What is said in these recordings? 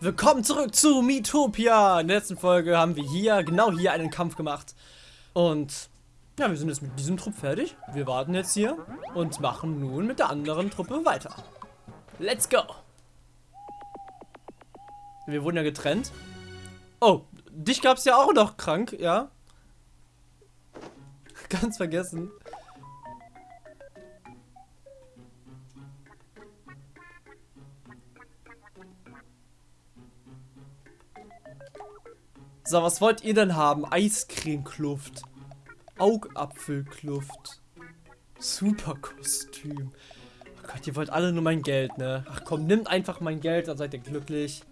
Willkommen zurück zu Miitopia. In der letzten Folge haben wir hier, genau hier, einen Kampf gemacht. Und ja, wir sind jetzt mit diesem Trupp fertig. Wir warten jetzt hier und machen nun mit der anderen Truppe weiter. Let's go. Wir wurden ja getrennt. Oh, dich gab es ja auch noch krank, ja? Ganz vergessen. So, was wollt ihr denn haben? Eiscremekluft. Augapfelkluft. Superkostüm. Oh Gott, ihr wollt alle nur mein Geld, ne? Ach komm, nimmt einfach mein Geld, dann seid ihr glücklich.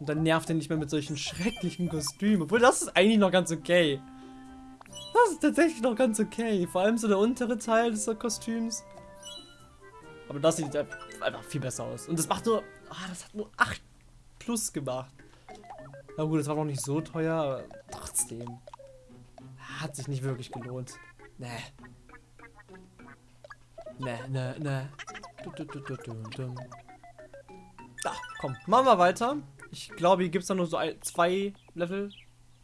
Und dann nervt ihr nicht mehr mit solchen schrecklichen Kostümen. Obwohl, das ist eigentlich noch ganz okay. Das ist tatsächlich noch ganz okay. Vor allem so der untere Teil des Kostüms. Aber das sieht einfach viel besser aus. Und das macht nur... Ah, das hat nur 8 plus gemacht. Na gut, das war noch nicht so teuer, aber trotzdem. Hat sich nicht wirklich gelohnt. Nee. Nee, nee, nee. Da, komm, machen wir weiter. Ich glaube, hier gibt es dann nur so ein, zwei Level.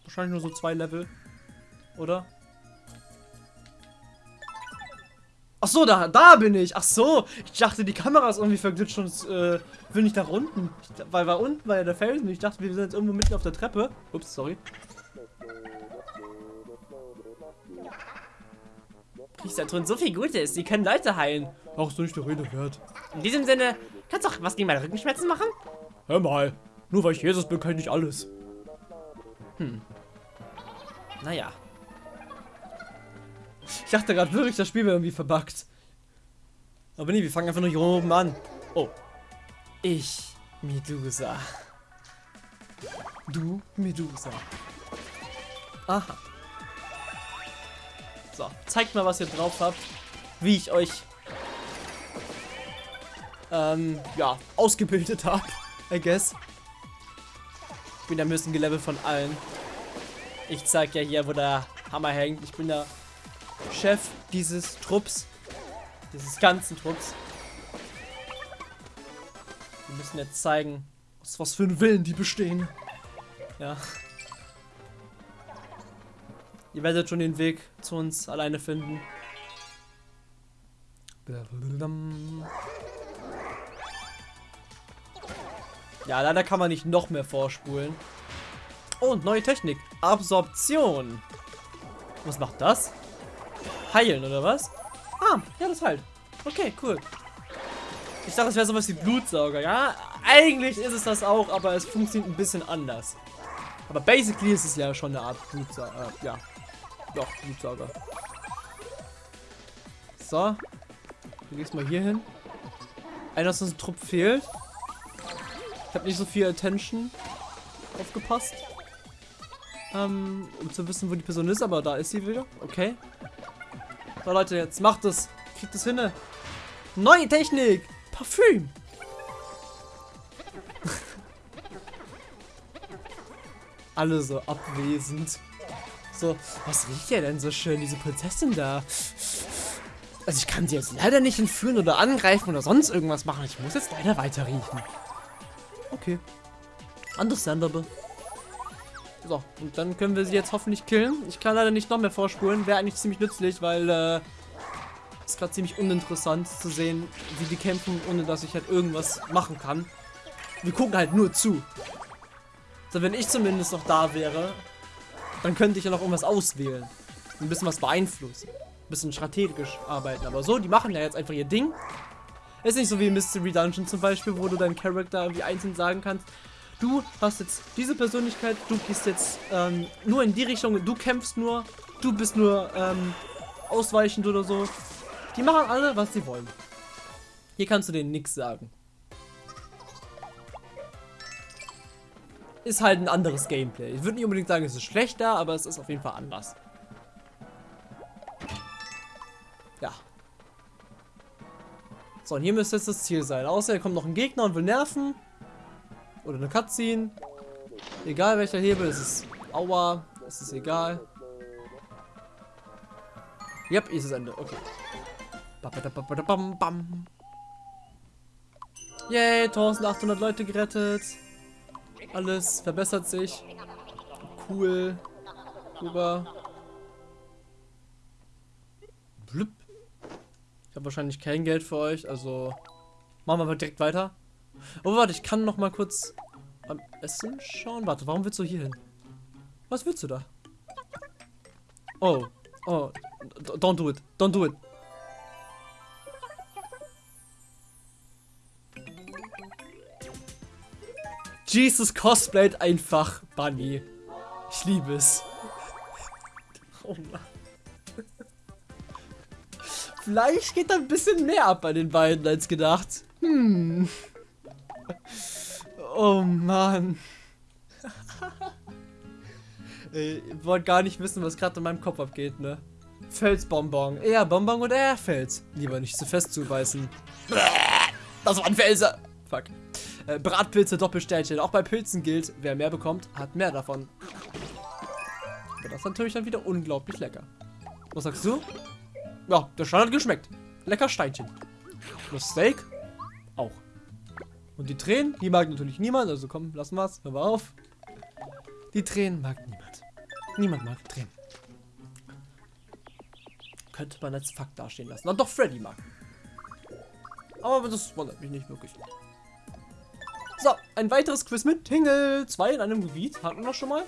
Wahrscheinlich nur so zwei Level. Oder? Ach so, da, da bin ich. Ach so, ich dachte, die Kamera ist irgendwie verglitscht und äh, will nicht nach unten. Ich, weil war unten war ja der Felsen. Ich dachte, wir sind jetzt irgendwo mitten auf der Treppe. Ups, sorry. Kriegst da drin so viel Gutes. Die können Leute heilen. Ach, so nicht der Rede wert. In diesem Sinne, kannst du auch was gegen meine Rückenschmerzen machen? Hör mal, nur weil ich Jesus bin, kann ich nicht alles. Hm. Naja. Ich dachte gerade wirklich, das Spiel wäre irgendwie verbuggt. Aber nee, wir fangen einfach nur hier oben an. Oh. Ich, Medusa. Du, Medusa. Aha. So, zeigt mal, was ihr drauf habt. Wie ich euch, ähm, ja, ausgebildet habe. I guess. Ich bin der müssen gelevelt von allen. Ich zeig ja hier, wo der Hammer hängt. Ich bin der Chef dieses Trupps. Dieses ganzen Trupps. Wir müssen jetzt zeigen, was, was für einen Willen die bestehen. Ja. Ihr werdet schon den Weg zu uns alleine finden. Ja, leider kann man nicht noch mehr vorspulen. Oh, und neue Technik. Absorption. Was macht das? Heilen, oder was? Ah, ja, das halt. Okay, cool. Ich dachte, es wäre sowas wie Blutsauger, ja? Eigentlich ist es das auch, aber es funktioniert ein bisschen anders. Aber basically ist es ja schon eine Art Blutsauger. Äh, ja. Doch, Blutsauger. So. Du gehst mal hier hin. Einer aus unserem Trupp fehlt. Ich habe nicht so viel Attention aufgepasst. Ähm, um zu wissen, wo die Person ist, aber da ist sie wieder. Okay. So, Leute, jetzt macht es. Kriegt es hin. Neue Technik. Parfüm. Alle so abwesend. So, was riecht ja denn so schön, diese Prinzessin da? Also ich kann sie jetzt leider nicht entführen oder angreifen oder sonst irgendwas machen. Ich muss jetzt leider weiter riechen. Okay. Understandable. So, und dann können wir sie jetzt hoffentlich killen. Ich kann leider nicht noch mehr vorspulen. Wäre eigentlich ziemlich nützlich, weil äh, ist gerade ziemlich uninteressant zu sehen, wie die kämpfen, ohne dass ich halt irgendwas machen kann. Wir gucken halt nur zu. So, wenn ich zumindest noch da wäre, dann könnte ich ja noch irgendwas auswählen. Ein bisschen was beeinflussen. Ein bisschen strategisch arbeiten. Aber so, die machen ja jetzt einfach ihr Ding. Ist nicht so wie Mystery Dungeon zum Beispiel, wo du deinen Charakter irgendwie einzeln sagen kannst, du hast jetzt diese Persönlichkeit, du gehst jetzt ähm, nur in die Richtung, du kämpfst nur, du bist nur ähm, ausweichend oder so. Die machen alle, was sie wollen. Hier kannst du denen nichts sagen. Ist halt ein anderes Gameplay. Ich würde nicht unbedingt sagen, es ist schlechter, aber es ist auf jeden Fall anders. Ja. So, und hier müsste jetzt das Ziel sein. Außer hier kommt noch ein Gegner und will nerven. Oder eine Cutscene. Egal welcher Hebel, es ist Aua, es ist egal. Yep, ist das Ende. Okay. Yay, 1800 Leute gerettet. Alles verbessert sich. Cool. Super. Blüpp. Ich habe wahrscheinlich kein Geld für euch, also machen wir mal direkt weiter. Oh, warte, ich kann noch mal kurz am Essen schauen. Warte, warum willst du hier hin? Was willst du da? Oh, oh, don't do it, don't do it. Jesus cosplayt einfach Bunny. Ich liebe es. Oh Mann. Vielleicht geht da ein bisschen mehr ab bei den beiden als gedacht. Hm. Oh Mann. Ich wollte gar nicht wissen, was gerade in meinem Kopf abgeht, ne? Felsbonbon. Eher Bonbon oder eher Fels? Lieber nicht zu fest zubeißen. Das waren Felser. Fuck. Äh, Bratpilze, Doppelsternchen. Auch bei Pilzen gilt, wer mehr bekommt, hat mehr davon. Aber das ist natürlich dann wieder unglaublich lecker. Was sagst du? Ja, der Stein hat geschmeckt. Lecker Steinchen. Das Steak? Auch. Und die Tränen, die mag natürlich niemand. Also komm, lassen wir's. Hör mal auf. Die Tränen mag niemand. Niemand mag Tränen. Könnte man als Fakt dastehen lassen. Und doch Freddy mag. Aber das wundert mich nicht wirklich. So, ein weiteres Quiz mit Tingle. Zwei in einem Gebiet. Hatten wir schon mal.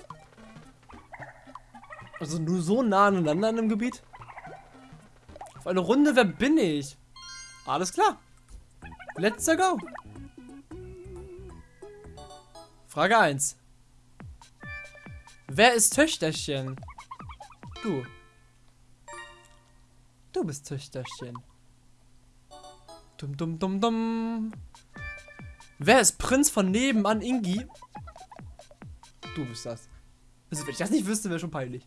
Also nur so nah aneinander in einem Gebiet. Auf eine Runde, wer bin ich? Alles klar. Let's go. Frage 1. Wer ist Töchterchen? Du. Du bist Töchterchen. Dum dum dum dum. Wer ist Prinz von nebenan Ingi? Du bist das. Also wenn ich das nicht wüsste, wäre schon peinlich.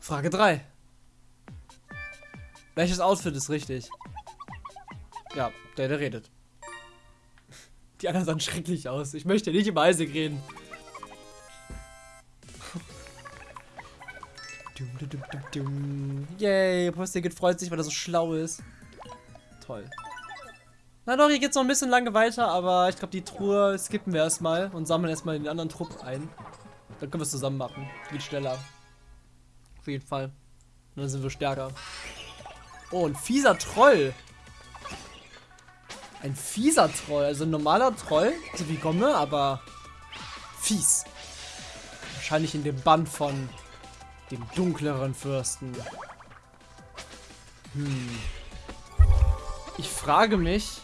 Frage 3. Welches Outfit ist richtig? Ja, der, der redet. Die anderen sahen schrecklich aus. Ich möchte nicht über Isaac reden. Dum, dum, dum, dum. Yay, Postiget freut sich, weil er so schlau ist. Toll. Na doch, hier geht's noch ein bisschen lange weiter, aber ich glaube, die Truhe skippen wir erstmal und sammeln erstmal den anderen Trupp ein. Dann können wir es zusammen machen. Geht schneller. Auf jeden Fall. Und dann sind wir stärker. Oh, ein fieser Troll. Ein fieser Troll. Also ein normaler Troll, so wie Gomme, aber fies. Wahrscheinlich in dem Band von dem dunkleren Fürsten. Hm. Ich frage mich,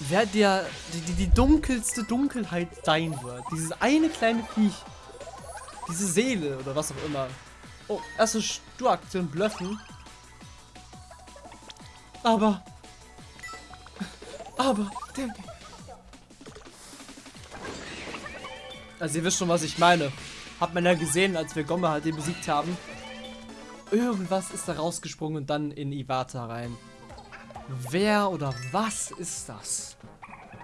wer der die, die, die dunkelste Dunkelheit sein wird. Dieses eine kleine Viech. Diese Seele oder was auch immer. Oh, erste Sturaktion blöffen. Aber. Aber. Der, also ihr wisst schon, was ich meine. Hat man ja gesehen, als wir Gomme halt den besiegt haben. Irgendwas ist da rausgesprungen und dann in Iwata rein. Wer oder was ist das?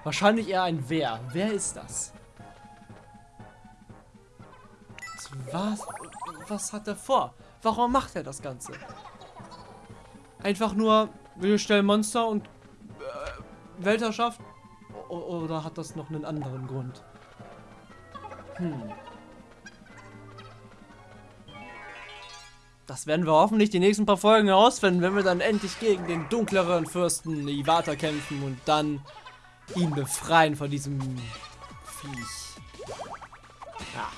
Wahrscheinlich eher ein Wer. Wer ist das? Was? Was hat er vor? Warum macht er das Ganze? Einfach nur, wir stellen Monster und Weltherrschaft? O oder hat das noch einen anderen Grund? Hm. Das werden wir hoffentlich die nächsten paar Folgen herausfinden, wenn wir dann endlich gegen den dunkleren Fürsten Iwata kämpfen und dann ihn befreien von diesem Viech. Ja.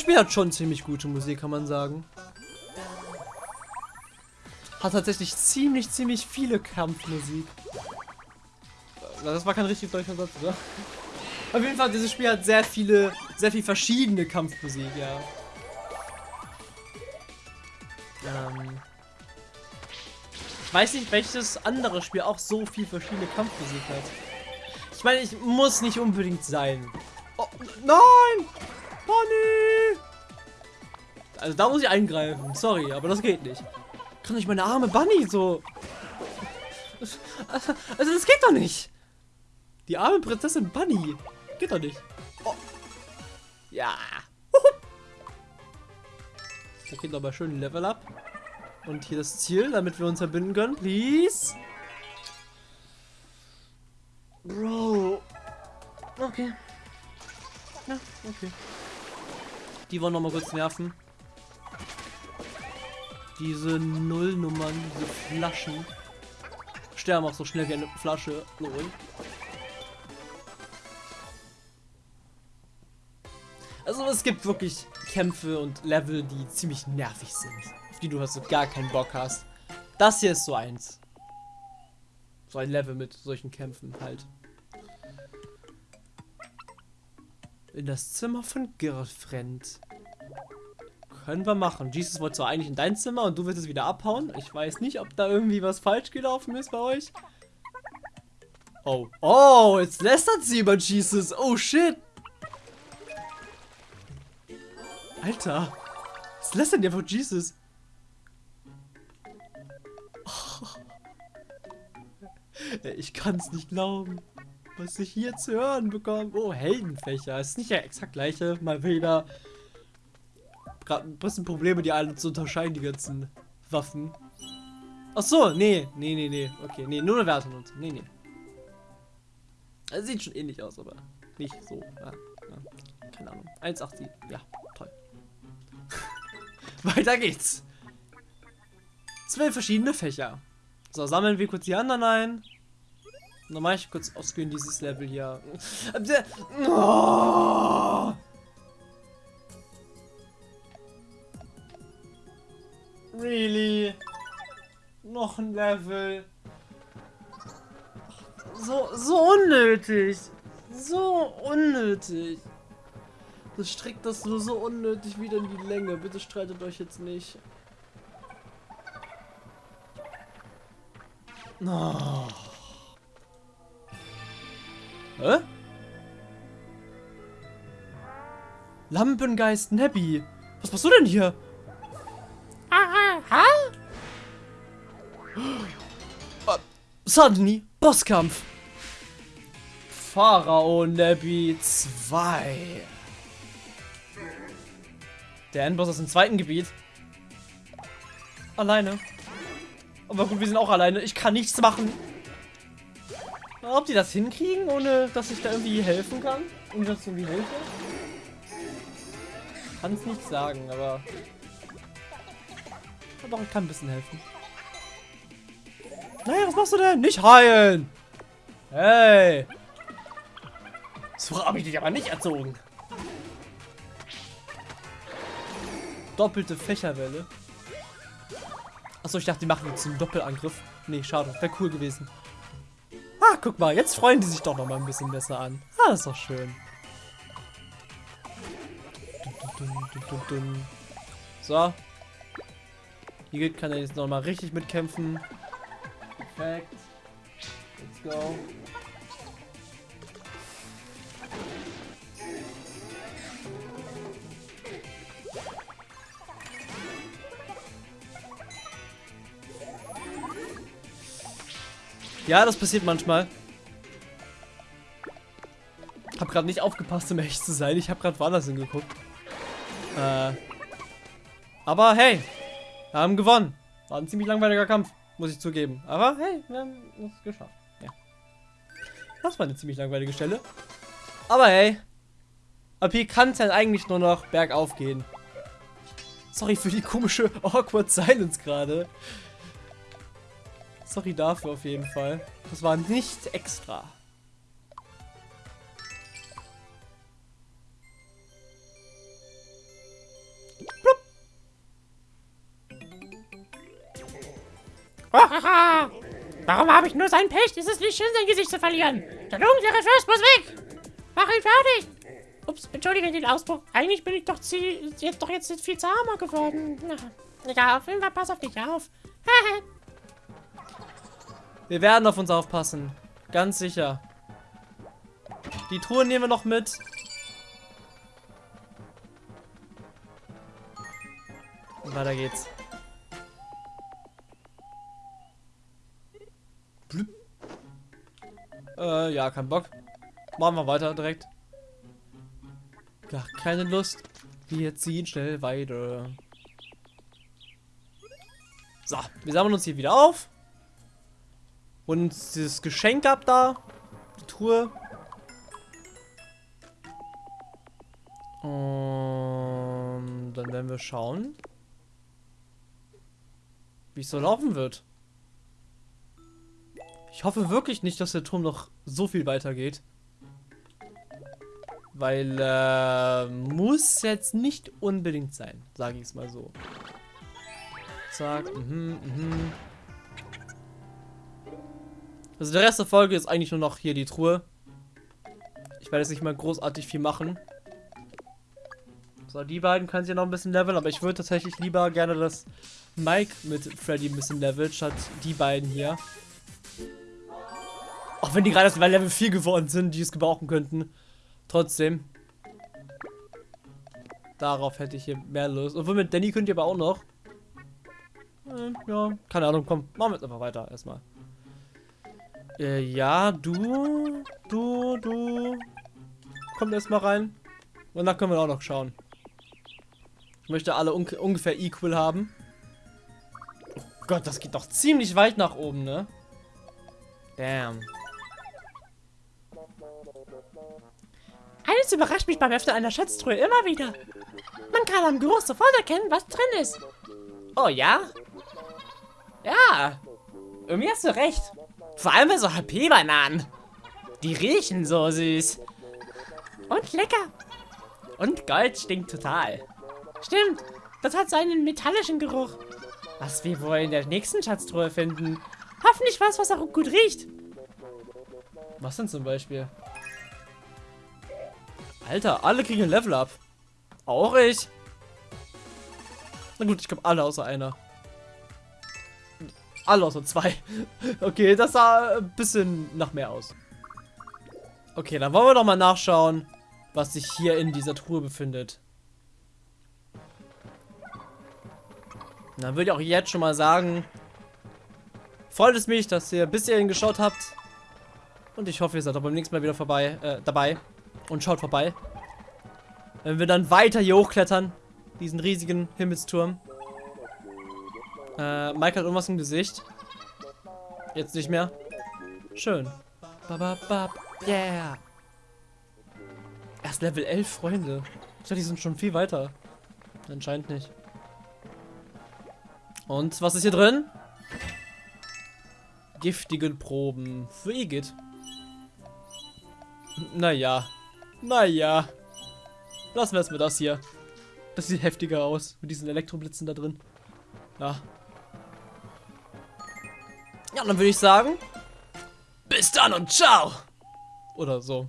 Das Spiel hat schon ziemlich gute Musik, kann man sagen. Hat tatsächlich ziemlich, ziemlich viele Kampfmusik. Das war kein richtig deutscher Satz, oder? Auf jeden Fall, dieses Spiel hat sehr viele, sehr viel verschiedene Kampfmusik, ja. Ähm ich weiß nicht, welches andere Spiel auch so viel verschiedene Kampfmusik hat. Ich meine, ich muss nicht unbedingt sein. Oh, nein! Bonnie! Also da muss ich eingreifen. Sorry, aber das geht nicht. Kann ich meine arme Bunny so... Also das geht doch nicht. Die arme Prinzessin Bunny. Geht doch nicht. Oh. Ja. Da geht aber schön Level up. Und hier das Ziel, damit wir uns verbinden können. Please. Bro. Okay. Ja, okay. Die wollen noch mal kurz nerven. Diese Nullnummern, diese Flaschen. Sterben auch so schnell wie eine Flasche. Lol. Also es gibt wirklich Kämpfe und Level, die ziemlich nervig sind. Auf die du also gar keinen Bock hast. Das hier ist so eins. So ein Level mit solchen Kämpfen halt. In das Zimmer von Girlfriend. Können wir machen. Jesus wollte zwar eigentlich in dein Zimmer und du willst es wieder abhauen. Ich weiß nicht, ob da irgendwie was falsch gelaufen ist bei euch. Oh. Oh, jetzt lästert sie über Jesus. Oh, shit. Alter. Was lästert ihr von Jesus? Ich kann es nicht glauben, was ich hier zu hören bekomme. Oh, Heldenfächer. Ist nicht der exakt gleiche. Mal wieder. Gerade ein bisschen Probleme, die alle zu unterscheiden, die ganzen Waffen. Ach so, nee, nee, nee, nee. Okay, nee, nur eine Wertung und so. Nee, nee. Also sieht schon ähnlich aus, aber nicht so. Ja, ja. Keine Ahnung. 1,87. Ja, toll. Weiter geht's. Zwölf verschiedene Fächer. So, sammeln wir kurz die anderen ein. Mache ich kurz ausgehen dieses Level hier. Oh! Really? Noch ein Level. So, so unnötig. So unnötig. Das streckt das nur so unnötig wieder in die Länge. Bitte streitet euch jetzt nicht. Oh. Hä? Lampengeist Nebby. Was machst du denn hier? Aha. Uh, suddenly, Bosskampf. Pharao Nebby 2. Der Endboss aus dem zweiten Gebiet. Alleine. Aber gut, wir sind auch alleine. Ich kann nichts machen. Ob die das hinkriegen, ohne dass ich da irgendwie helfen kann? Und das irgendwie helfe? Kann es nicht sagen, aber... Doch, ich kann ein bisschen helfen. Naja, was machst du denn? Nicht heilen! Hey! So habe ich dich aber nicht erzogen. Doppelte Fächerwelle. Achso, ich dachte, die machen jetzt einen Doppelangriff. Nee, schade. Wäre cool gewesen. Ah, guck mal, jetzt freuen die sich doch noch mal ein bisschen besser an. Ah, ist doch schön. So. Hier kann er jetzt noch mal richtig mitkämpfen. Perfekt. Let's go. Ja, das passiert manchmal. Hab gerade nicht aufgepasst, um echt zu sein. Ich habe gerade woanders hingeguckt. Äh. Aber hey, wir haben gewonnen. War ein ziemlich langweiliger Kampf, muss ich zugeben. Aber hey, wir haben es geschafft. Ja. Das war eine ziemlich langweilige Stelle. Aber hey, ab hier kann es dann eigentlich nur noch bergauf gehen. Sorry für die komische awkward Silence gerade. Sorry dafür auf jeden Fall. Das war nicht extra. Warum habe ich nur sein Pech? Es ist nicht schön, sein Gesicht zu verlieren. Der dunkle Fürst muss weg. Mach ihn fertig. Ups, entschuldige den Ausbruch. Eigentlich bin ich doch, jetzt, doch jetzt viel zahmer geworden. Egal, auf jeden Fall pass auf dich auf. Wir werden auf uns aufpassen. Ganz sicher. Die Truhe nehmen wir noch mit. Und weiter geht's. Blüpp. Äh, ja, kein Bock. machen wir weiter direkt. Gar keine Lust. Wir ziehen schnell weiter. So, wir sammeln uns hier wieder auf. Und dieses Geschenk ab da. Die Truhe. Und dann werden wir schauen, wie es so laufen wird. Ich hoffe wirklich nicht, dass der Turm noch so viel weitergeht. Weil, äh, muss jetzt nicht unbedingt sein, sage ich es mal so. Zack, mhm, mhm. Also der Rest der Folge ist eigentlich nur noch hier die Truhe. Ich werde jetzt nicht mal großartig viel machen. So, die beiden können ja noch ein bisschen leveln, aber ich würde tatsächlich lieber gerne, dass Mike mit Freddy ein bisschen levelt, statt die beiden hier. Auch wenn die gerade erst bei Level 4 geworden sind, die es gebrauchen könnten. Trotzdem. Darauf hätte ich hier mehr Lust. Obwohl mit Danny könnt ihr aber auch noch. Äh, ja, keine Ahnung, komm, machen wir jetzt einfach weiter erstmal. Äh, ja, du, du, du. Kommt erstmal rein. Und dann können wir auch noch schauen. Ich möchte alle un ungefähr equal haben. Oh Gott, das geht doch ziemlich weit nach oben, ne? Damn. Eines überrascht mich beim Öffnen einer Schatztruhe immer wieder. Man kann am Geruch sofort erkennen, was drin ist. Oh ja? Ja. Irgendwie hast du recht. Vor allem bei so HP-Bananen. Die riechen so süß. Und lecker. Und Gold stinkt total. Stimmt, das hat so einen metallischen Geruch. Was wir wohl in der nächsten Schatztruhe finden. Hoffentlich was, was auch gut riecht. Was denn zum Beispiel? Alter, alle kriegen ein Level up. Auch ich. Na gut, ich glaube alle außer einer. Alle außer zwei. Okay, das sah ein bisschen nach mehr aus. Okay, dann wollen wir doch mal nachschauen, was sich hier in dieser Truhe befindet. Dann würde ich auch jetzt schon mal sagen, freut es mich, dass ihr bis hierhin geschaut habt. Und ich hoffe, ihr seid auch beim nächsten Mal wieder vorbei, äh, dabei. Und schaut vorbei. Wenn wir dann weiter hier hochklettern. Diesen riesigen Himmelsturm. Äh, Mike hat irgendwas im Gesicht. Jetzt nicht mehr. Schön. Bababab. Yeah. Erst Level 11, Freunde. Ich dachte, die sind schon viel weiter. Anscheinend nicht. Und was ist hier drin? Giftigen Proben für Igitt. Naja. Naja. Lassen wir mit das hier. Das sieht heftiger aus. Mit diesen Elektroblitzen da drin. Ja. Ja, dann würde ich sagen. Bis dann und ciao. Oder so.